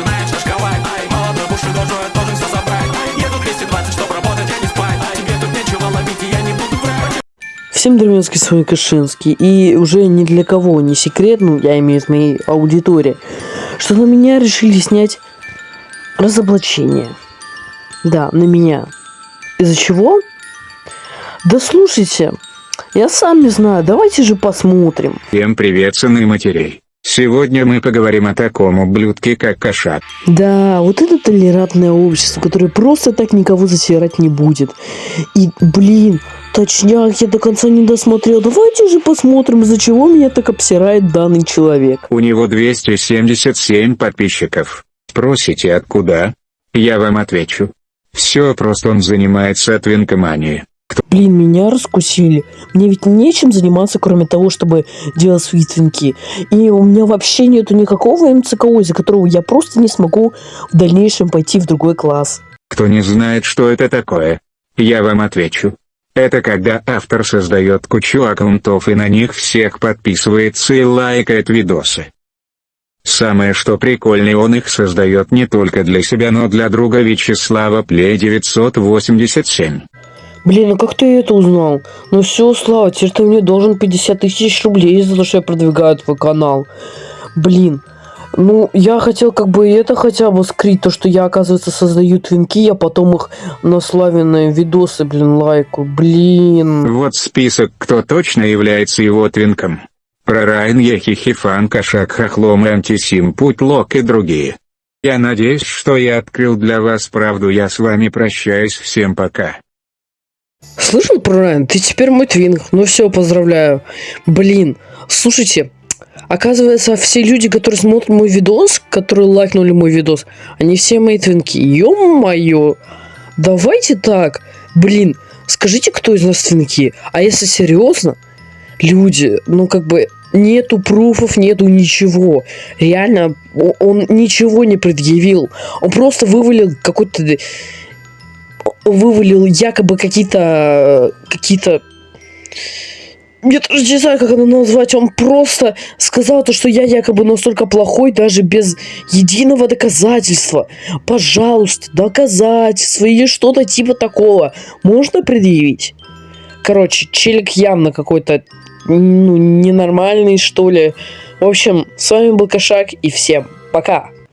начинает шашковать Ай, молодой бушидожой должен все забрать Еду 220, чтоб работать, а не спать Тебе тут нечего ловить, и я не буду врать Всем деревенский с вами Кашинский, и уже ни для кого не секрет, ну, я имею в виду моей аудитории, что на меня решили снять разоблачение. Да, на меня. Из-за чего? Да слушайте, я сам не знаю, давайте же посмотрим. Всем привет, сыны матерей. Сегодня мы поговорим о таком ублюдке, как кошак. Да, вот это толерантное общество, которое просто так никого засирать не будет. И, блин, точняк, я до конца не досмотрел. Давайте же посмотрим, из-за чего меня так обсирает данный человек. У него 277 подписчиков. Спросите, откуда? Я вам отвечу. Все просто он занимается твинкоманией. Блин, меня раскусили. Мне ведь нечем заниматься, кроме того, чтобы делать свои. И у меня вообще нету никакого МЦКО, из-за которого я просто не смогу в дальнейшем пойти в другой класс. Кто не знает, что это такое, я вам отвечу. Это когда автор создает кучу аккаунтов и на них всех подписывается и лайкает видосы. Самое что прикольное он их создает не только для себя, но для друга Вячеслава Плей 987. Блин, ну как ты это узнал? Ну все, Слава, теперь ты мне должен 50 тысяч рублей за то, что я продвигаю твой канал. Блин, ну я хотел как бы это хотя бы скрыть, то, что я, оказывается, создаю твинки, а потом их на славянные видосы, блин, лайку. Блин. Вот список, кто точно является его твинком. Прорайн Ехихифан Кошак Хохлом Антисим Путь Лок и другие. Я надеюсь, что я открыл для вас правду. Я с вами прощаюсь. Всем пока. Слышал про Райан? Ты теперь мой твинг. Ну все, поздравляю. Блин, слушайте, оказывается, все люди, которые смотрят мой видос, которые лайкнули мой видос, они все мои твинки. Ё-моё. Давайте так. Блин, скажите, кто из нас твинки? А если серьезно, люди, ну как бы нету пруфов, нету ничего. Реально, он ничего не предъявил. Он просто вывалил какой-то вывалил якобы какие-то какие-то я даже не знаю, как это назвать. Он просто сказал то, что я якобы настолько плохой, даже без единого доказательства. Пожалуйста, доказательства или что-то типа такого. Можно предъявить? Короче, челик явно какой-то ну, ненормальный, что ли. В общем, с вами был Кошак, и всем пока.